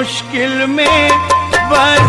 मुश्किल में बर